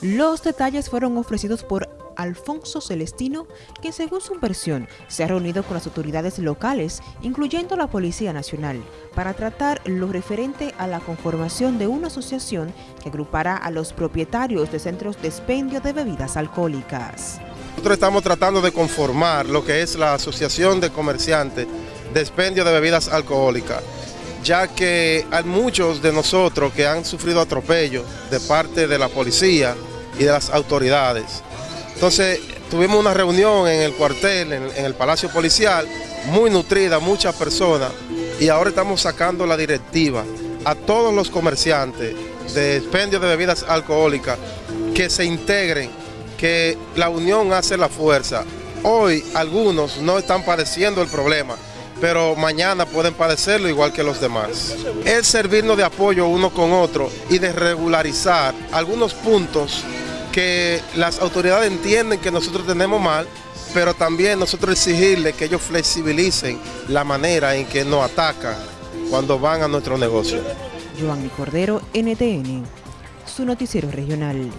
Los detalles fueron ofrecidos por Alfonso Celestino, quien según su versión se ha reunido con las autoridades locales, incluyendo la Policía Nacional, para tratar lo referente a la conformación de una asociación que agrupará a los propietarios de centros de expendio de bebidas alcohólicas. Nosotros estamos tratando de conformar lo que es la Asociación de Comerciantes de Expendio de Bebidas Alcohólicas, ya que hay muchos de nosotros que han sufrido atropellos de parte de la policía y de las autoridades. Entonces tuvimos una reunión en el cuartel, en, el Palacio Policial, muy nutrida, muchas personas, y ahora estamos sacando la directiva a todos los comerciantes de expendio de bebidas alcohólicas que se integren, que la unión hace la fuerza. Hoy algunos no están padeciendo el problema, pero mañana pueden padecerlo igual que los demás. Es servirnos de apoyo uno con otro y de regularizar algunos puntos que las autoridades entienden que nosotros tenemos mal, pero también nosotros exigirle que ellos flexibilicen la manera en que nos atacan cuando van a nuestro negocio. Cordero, NTN, su noticiero regional.